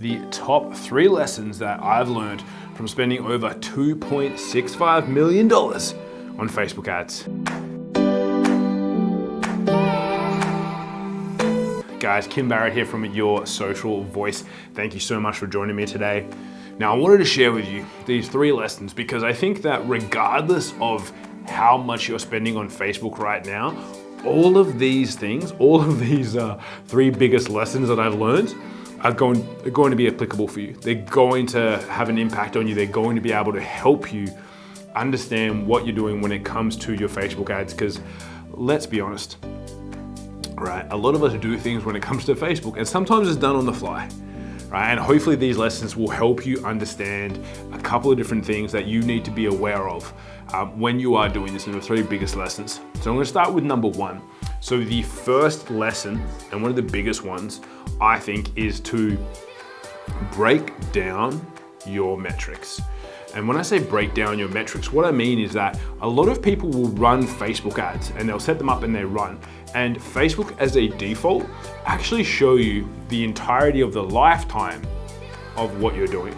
the top three lessons that I've learned from spending over $2.65 million on Facebook ads. Guys, Kim Barrett here from Your Social Voice. Thank you so much for joining me today. Now, I wanted to share with you these three lessons because I think that regardless of how much you're spending on Facebook right now, all of these things, all of these uh, three biggest lessons that I've learned are going, are going to be applicable for you. They're going to have an impact on you. They're going to be able to help you understand what you're doing when it comes to your Facebook ads. Because let's be honest, right? A lot of us do things when it comes to Facebook and sometimes it's done on the fly. Right? And hopefully these lessons will help you understand a couple of different things that you need to be aware of um, when you are doing this in the three biggest lessons. So I'm gonna start with number one. So the first lesson, and one of the biggest ones, I think, is to break down your metrics. And when I say break down your metrics, what I mean is that a lot of people will run Facebook ads and they'll set them up and they run. And Facebook as a default actually show you the entirety of the lifetime of what you're doing.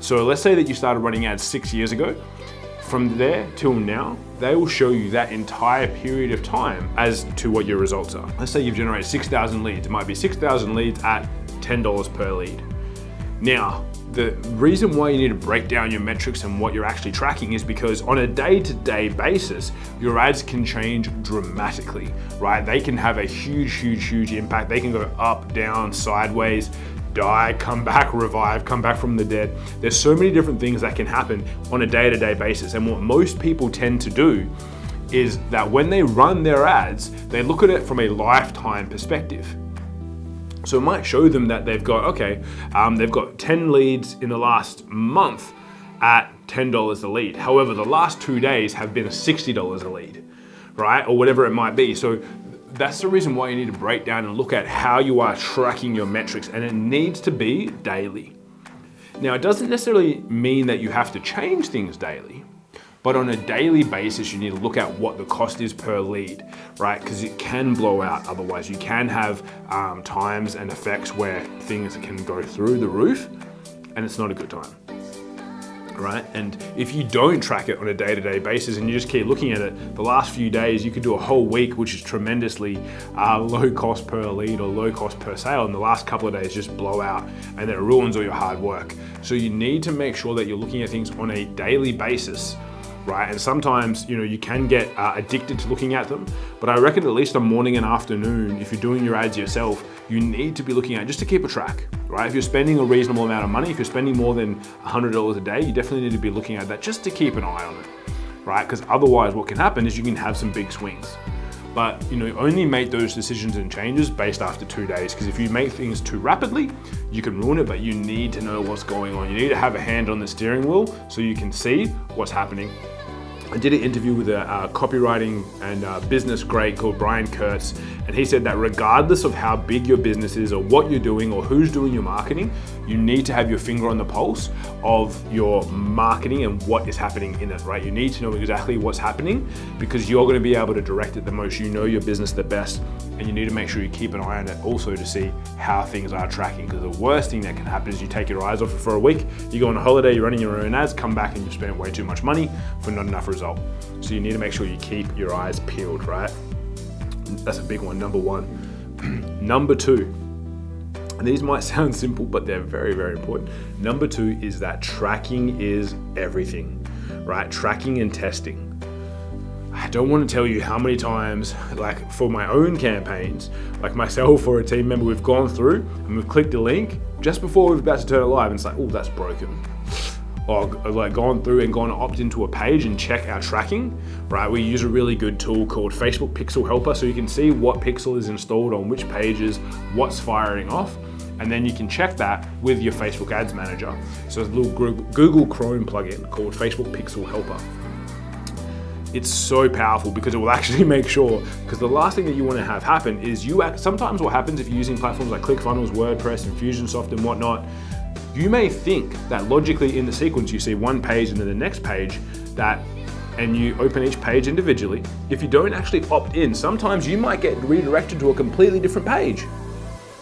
So let's say that you started running ads six years ago from there till now, they will show you that entire period of time as to what your results are. Let's say you've generated 6,000 leads. It might be 6,000 leads at $10 per lead. Now, the reason why you need to break down your metrics and what you're actually tracking is because on a day-to-day -day basis, your ads can change dramatically, right? They can have a huge, huge, huge impact. They can go up, down, sideways die, come back, revive, come back from the dead. There's so many different things that can happen on a day-to-day -day basis. And what most people tend to do is that when they run their ads, they look at it from a lifetime perspective. So it might show them that they've got, okay, um, they've got 10 leads in the last month at $10 a lead. However, the last two days have been $60 a lead, right? Or whatever it might be. So that's the reason why you need to break down and look at how you are tracking your metrics and it needs to be daily. Now, it doesn't necessarily mean that you have to change things daily, but on a daily basis, you need to look at what the cost is per lead, right? Because it can blow out otherwise. You can have um, times and effects where things can go through the roof and it's not a good time right? And if you don't track it on a day-to-day -day basis and you just keep looking at it, the last few days you could do a whole week, which is tremendously uh, low cost per lead or low cost per sale, and the last couple of days just blow out and then it ruins all your hard work. So you need to make sure that you're looking at things on a daily basis right? And sometimes, you know, you can get uh, addicted to looking at them, but I reckon at least a morning and afternoon, if you're doing your ads yourself, you need to be looking at just to keep a track, right? If you're spending a reasonable amount of money, if you're spending more than $100 a day, you definitely need to be looking at that just to keep an eye on it, right? Because otherwise what can happen is you can have some big swings. But you know, only make those decisions and changes based after two days. Because if you make things too rapidly, you can ruin it, but you need to know what's going on. You need to have a hand on the steering wheel so you can see what's happening I did an interview with a uh, copywriting and uh, business great called Brian Kurtz, and he said that regardless of how big your business is or what you're doing or who's doing your marketing, you need to have your finger on the pulse of your marketing and what is happening in it, right? You need to know exactly what's happening because you're gonna be able to direct it the most. You know your business the best, and you need to make sure you keep an eye on it also to see how things are tracking because the worst thing that can happen is you take your eyes off it for a week, you go on a holiday, you're running your own ads, come back and you've spent way too much money for not enough result. So you need to make sure you keep your eyes peeled, right? That's a big one, number one. number two, and these might sound simple, but they're very, very important. Number two is that tracking is everything, right? Tracking and testing. I don't want to tell you how many times, like for my own campaigns, like myself or a team member, we've gone through and we've clicked the link just before we're about to turn it live and it's like, oh, that's broken. Or like gone through and gone opt into a page and check our tracking, right? We use a really good tool called Facebook Pixel Helper so you can see what pixel is installed on which pages, what's firing off, and then you can check that with your Facebook Ads Manager. So it's a little Google Chrome plugin called Facebook Pixel Helper it's so powerful because it will actually make sure, because the last thing that you want to have happen is you, sometimes what happens if you're using platforms like ClickFunnels, WordPress, Infusionsoft and whatnot, you may think that logically in the sequence you see one page and then the next page that and you open each page individually. If you don't actually opt in, sometimes you might get redirected to a completely different page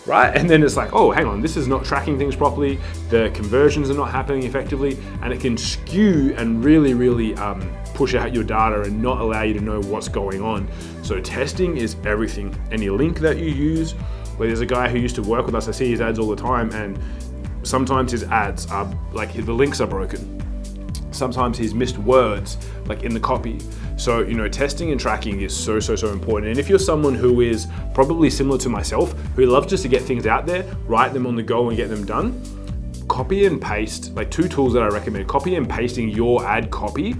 right? And then it's like, oh, hang on, this is not tracking things properly. The conversions are not happening effectively, and it can skew and really, really um, push out your data and not allow you to know what's going on. So testing is everything. Any link that you use, where there's a guy who used to work with us, I see his ads all the time, and sometimes his ads are like the links are broken. Sometimes he's missed words like in the copy. So, you know, testing and tracking is so, so, so important. And if you're someone who is probably similar to myself, who loves just to get things out there, write them on the go and get them done, copy and paste, like two tools that I recommend, copy and pasting your ad copy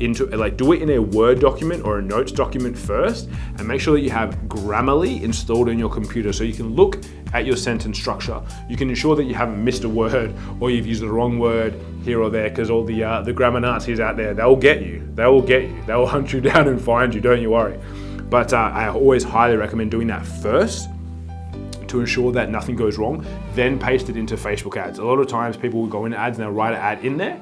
into like do it in a Word document or a notes document first and make sure that you have Grammarly installed in your computer so you can look at your sentence structure. You can ensure that you haven't missed a word or you've used the wrong word here or there because all the uh, the grammar Nazis out there, they'll get you. They will get you. They will hunt you down and find you, don't you worry. But uh, I always highly recommend doing that first to ensure that nothing goes wrong, then paste it into Facebook ads. A lot of times people will go into ads and they'll write an ad in there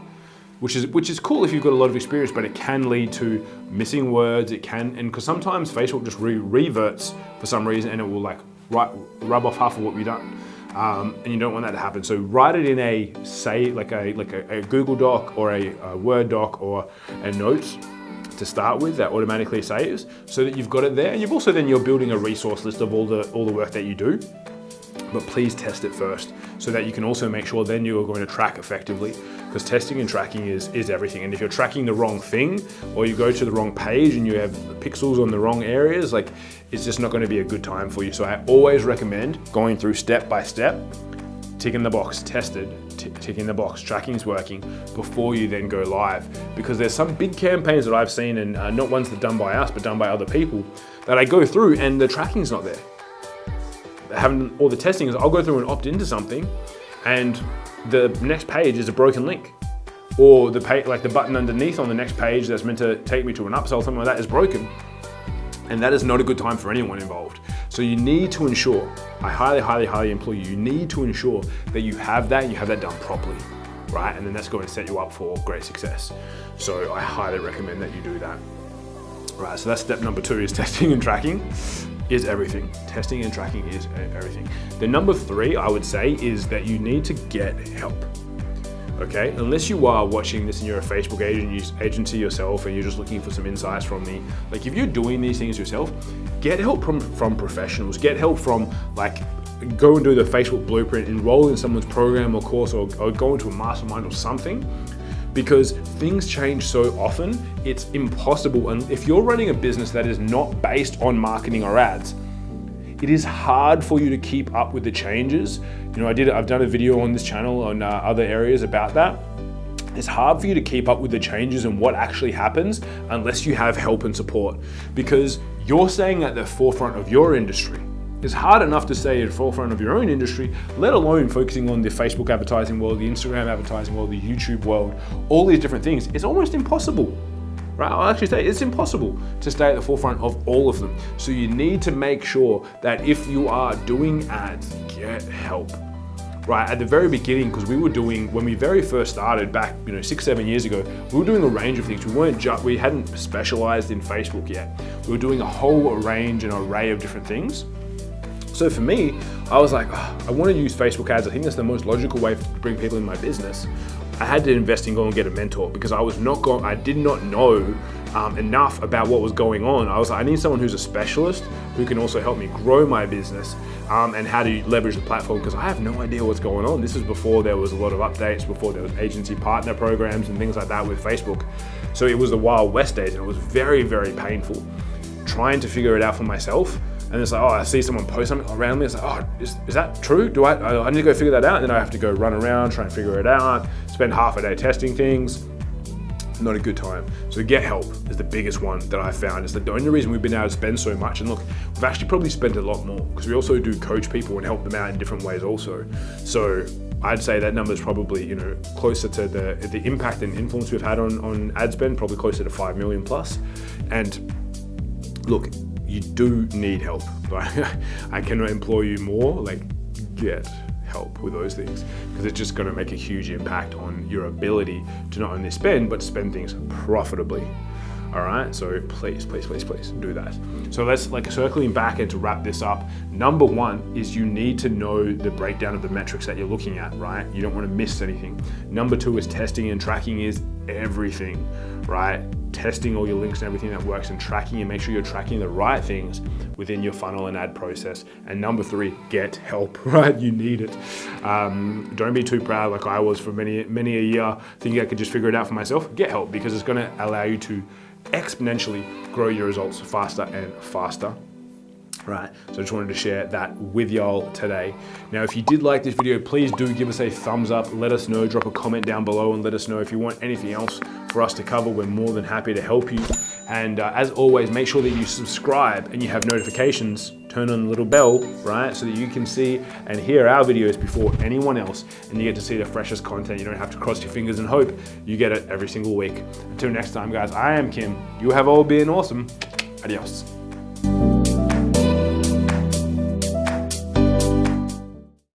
which is which is cool if you've got a lot of experience, but it can lead to missing words. It can, and because sometimes Facebook just re reverts for some reason, and it will like rub off half of what you've done. Um, and you don't want that to happen. So write it in a say like a like a, a Google Doc or a, a, Word doc or a notes to start with that automatically saves, so that you've got it there. And you've also then you're building a resource list of all the all the work that you do but please test it first so that you can also make sure then you are going to track effectively because testing and tracking is, is everything. And if you're tracking the wrong thing or you go to the wrong page and you have pixels on the wrong areas, like it's just not going to be a good time for you. So I always recommend going through step by step, ticking the box, tested, ticking the box, tracking is working before you then go live. Because there's some big campaigns that I've seen and uh, not ones that done by us, but done by other people that I go through and the tracking's not there having all the testing is I'll go through and opt into something and the next page is a broken link or the page, like the button underneath on the next page that's meant to take me to an upsell, something like that is broken. And that is not a good time for anyone involved. So you need to ensure, I highly, highly, highly implore you, you need to ensure that you have that, you have that done properly, right? And then that's going to set you up for great success. So I highly recommend that you do that. Right, so that's step number two is testing and tracking is everything. Testing and tracking is everything. The number three, I would say, is that you need to get help. Okay, unless you are watching this and you're a Facebook agency yourself and you're just looking for some insights from me, like if you're doing these things yourself, get help from, from professionals, get help from like go and do the Facebook blueprint, enroll in someone's program or course or, or go into a mastermind or something because things change so often, it's impossible. And if you're running a business that is not based on marketing or ads, it is hard for you to keep up with the changes. You know, I did, I've done a video on this channel on uh, other areas about that. It's hard for you to keep up with the changes and what actually happens unless you have help and support because you're staying at the forefront of your industry. It's hard enough to stay at the forefront of your own industry, let alone focusing on the Facebook advertising world, the Instagram advertising world, the YouTube world, all these different things. It's almost impossible right? I'll actually say it's impossible to stay at the forefront of all of them. So you need to make sure that if you are doing ads, get help. Right, at the very beginning, because we were doing, when we very first started back, you know, six, seven years ago, we were doing a range of things. We weren't just, we hadn't specialized in Facebook yet. We were doing a whole range and array of different things. So for me, I was like, oh, I want to use Facebook ads. I think that's the most logical way to bring people in my business. I had to invest in going and get a mentor because I was not going, I did not know um, enough about what was going on. I was like, I need someone who's a specialist who can also help me grow my business um, and how to leverage the platform because I have no idea what's going on. This is before there was a lot of updates, before there was agency partner programs and things like that with Facebook. So it was the Wild West days and it was very, very painful trying to figure it out for myself and it's like, oh, I see someone post something around me. It's like, oh, is, is that true? Do I, I need to go figure that out? And then I have to go run around, try and figure it out, spend half a day testing things. Not a good time. So get help is the biggest one that I found. It's the only reason we've been able to spend so much. And look, we've actually probably spent a lot more because we also do coach people and help them out in different ways also. So I'd say that number is probably, you know, closer to the the impact and influence we've had on, on ad spend, probably closer to 5 million plus. And look, you do need help. But I cannot implore you more, like get help with those things because it's just going to make a huge impact on your ability to not only spend but spend things profitably All right, so please, please, please, please do that. So let's like circling back and to wrap this up. Number one is you need to know the breakdown of the metrics that you're looking at, right? You don't want to miss anything. Number two is testing and tracking is everything, right? Testing all your links and everything that works and tracking and make sure you're tracking the right things within your funnel and ad process. And number three, get help, right? You need it. Um, don't be too proud like I was for many, many a year thinking I could just figure it out for myself. Get help because it's gonna allow you to exponentially grow your results faster and faster right? So I just wanted to share that with y'all today. Now, if you did like this video, please do give us a thumbs up. Let us know, drop a comment down below and let us know if you want anything else for us to cover. We're more than happy to help you. And uh, as always, make sure that you subscribe and you have notifications, turn on the little bell, right? So that you can see and hear our videos before anyone else and you get to see the freshest content. You don't have to cross your fingers and hope you get it every single week. Until next time, guys, I am Kim. You have all been awesome. Adios.